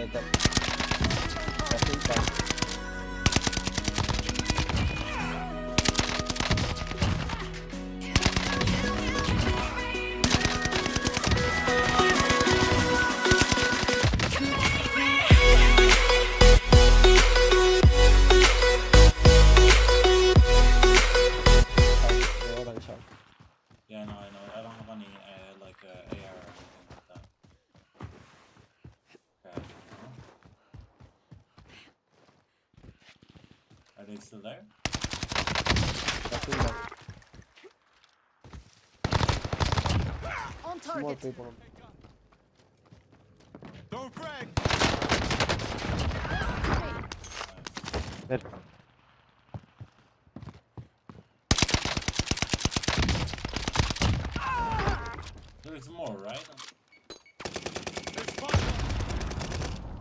the top. I think they still there? I think that On more people. Don't frag! Dead. There is more, right? There's!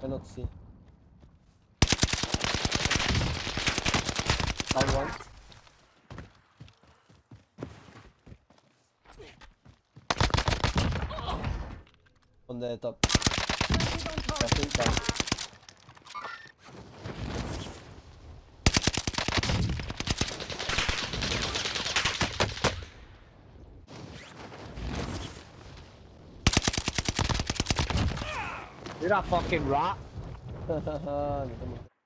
Cannot see. Down one. On the top. I think that. You're a fucking rat.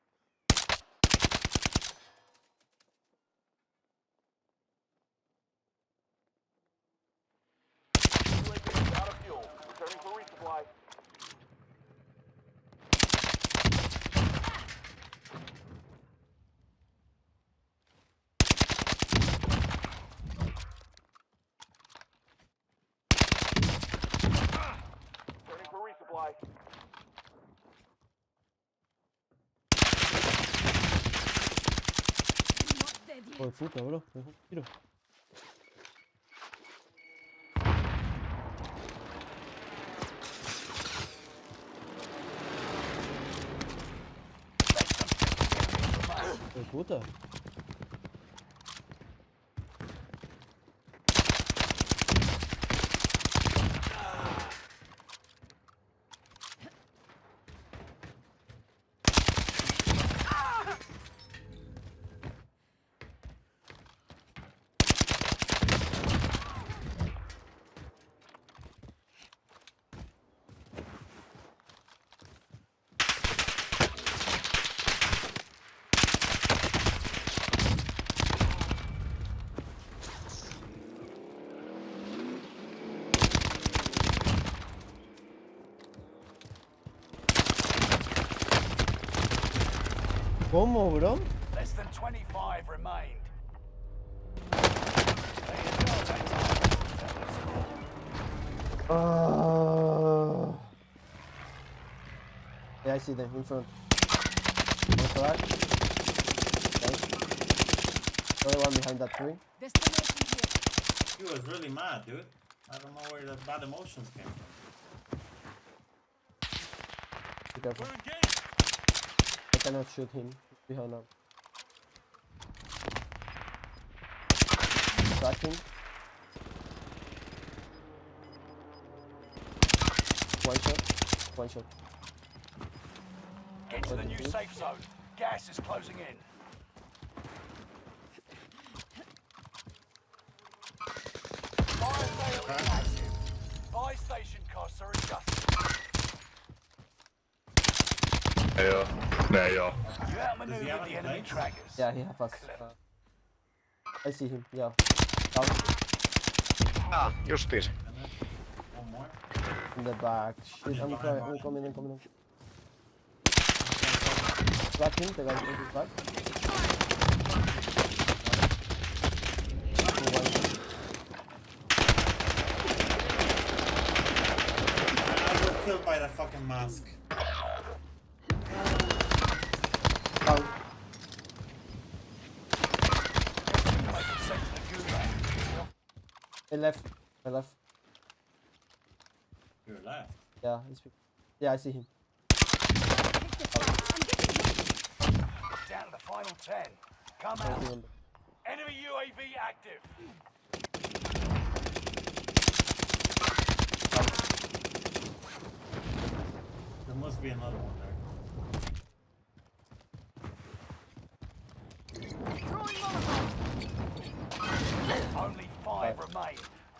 Not dead yet. Oh, puta, bro. Me dejó un tiro. Oh, puta. ¿Cómo, bro? Less than 25 remained. Ah. Yeah, I see them in front. One flag. Nice. Another one behind that tree. Destination here. He was really mad, dude. I don't know where the bad emotions came from. Be careful. We're engaged! I cannot shoot him. He's behind now. Tracking. One shot. One shot. Get to the new safe zone. Gas is closing in. Fire sale is active. Buy station costs are adjusted. Ei oo. Ne ei oo. You outmaneuvered have the enemy trackers. Yeah, he have us. Uh, I see him. Yeah. Down Ah, justiis. One more. in the back. Shit, I'm, coming, I'm coming. I'm coming. Track him. The guy in his back. Two one shot. I got killed by that fucking mask. Down. Make it sent to the gulag. He left. He left. You're alive. Yeah, he's. Yeah, I see him. I'm getting hit. Down to the final 10. Come out. Enemy UAV active. There must be another one there.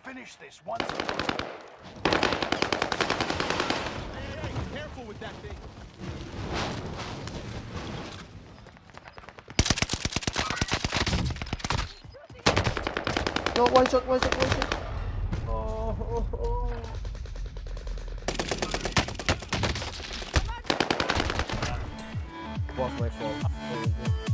Finish this once and for all. Hey, hey, careful with that thing. No, one shot, one shot, one shot. Oh, oh, oh. Was my fault.